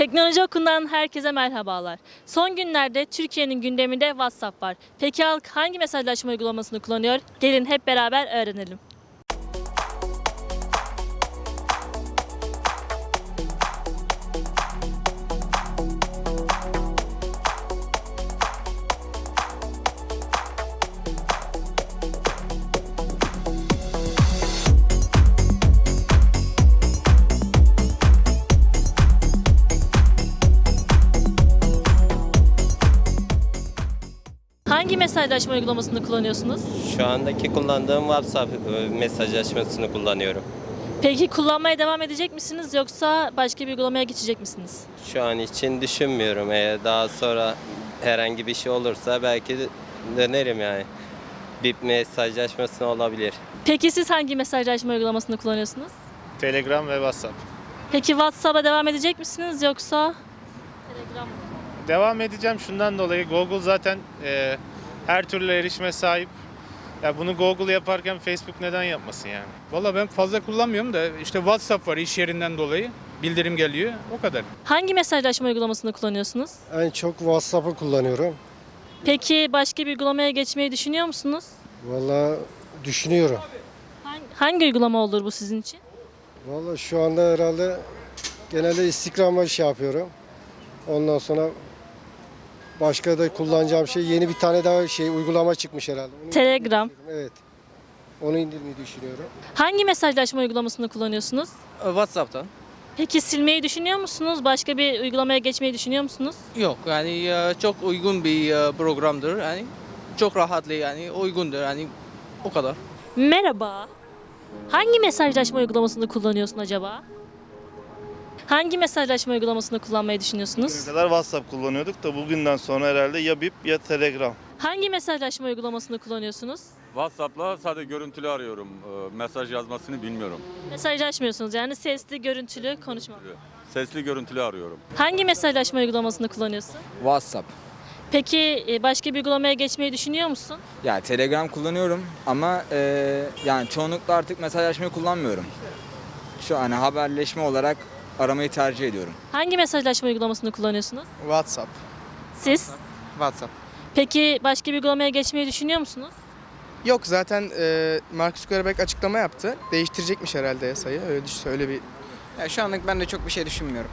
Teknoloji Okulundan herkese merhabalar. Son günlerde Türkiye'nin gündeminde WhatsApp var. Peki halk hangi mesajlaşma uygulamasını kullanıyor? Gelin hep beraber öğrenelim. Hangi mesajlaşma uygulamasını kullanıyorsunuz? Şu andaki kullandığım WhatsApp e, mesajlaşmasını kullanıyorum. Peki kullanmaya devam edecek misiniz yoksa başka bir uygulamaya geçecek misiniz? Şu an için düşünmüyorum. Eğer daha sonra herhangi bir şey olursa belki dönerim yani. Bir mesajlaşmasına olabilir. Peki siz hangi mesajlaşma uygulamasını kullanıyorsunuz? Telegram ve WhatsApp. Peki WhatsApp'a devam edecek misiniz yoksa Telegram mı? Devam edeceğim şundan dolayı Google zaten e, her türlü erişime sahip. Ya bunu Google yaparken Facebook neden yapmasın yani? Valla ben fazla kullanmıyorum da işte WhatsApp var iş yerinden dolayı. Bildirim geliyor. O kadar. Hangi mesajlaşma uygulamasını kullanıyorsunuz? En çok WhatsApp'ı kullanıyorum. Peki başka bir uygulamaya geçmeyi düşünüyor musunuz? Valla düşünüyorum. Hangi, hangi uygulama olur bu sizin için? Valla şu anda herhalde genelde Instagram'a şey yapıyorum. Ondan sonra başka da kullanacağım şey yeni bir tane daha şey uygulama çıkmış herhalde. Onu Telegram. indirmeyi Evet. Onu indirmeyi düşünüyorum. Hangi mesajlaşma uygulamasını kullanıyorsunuz? WhatsApp'tan. Peki silmeyi düşünüyor musunuz? Başka bir uygulamaya geçmeyi düşünüyor musunuz? Yok yani e, çok uygun bir e, programdır. Yani çok rahatlı yani uygundur yani o kadar. Merhaba. Hangi mesajlaşma uygulamasını kullanıyorsun acaba? Hangi mesajlaşma uygulamasını kullanmayı düşünüyorsunuz? Bugüne kadar WhatsApp kullanıyorduk da bugünden sonra herhalde ya Bip ya Telegram. Hangi mesajlaşma uygulamasını kullanıyorsunuz? WhatsApp'la sadece görüntülü arıyorum. Ee, Mesaj yazmasını bilmiyorum. Mesajlaşmıyorsunuz yani sesli, görüntülü konuşma. Sesli görüntülü arıyorum. Hangi mesajlaşma uygulamasını kullanıyorsun? WhatsApp. Peki e, başka bir uygulamaya geçmeyi düşünüyor musun? Ya Telegram kullanıyorum ama e, yani çoğunlukla artık mesajlaşmayı kullanmıyorum. Şu an haberleşme olarak aramayı tercih ediyorum. Hangi mesajlaşma uygulamasını kullanıyorsunuz? WhatsApp. Siz? WhatsApp. Peki başka bir uygulamaya geçmeyi düşünüyor musunuz? Yok zaten e, Mark Zuckerberg açıklama yaptı. Değiştirecekmiş herhalde yasayı. Öyle, öyle bir Ya şu anlık ben de çok bir şey düşünmüyorum.